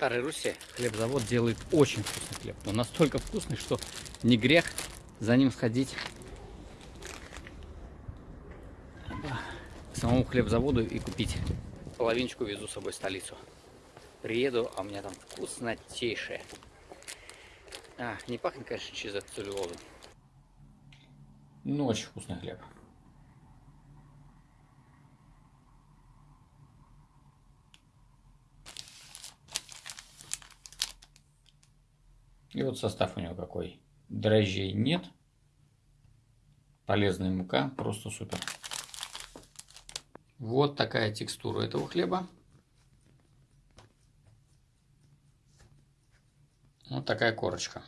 Старой Руси хлебзавод делает очень вкусный хлеб. Он настолько вкусный, что не грех за ним сходить к самому хлебзаводу и купить. Половиночку везу с собой в столицу. Приеду, а у меня там вкуснотейшее. А, не пахнет, конечно, через целлюлозу. Ну, очень вкусный хлеб. И вот состав у него какой. Дрожжей нет. Полезная мука, просто супер. Вот такая текстура этого хлеба. Вот такая корочка.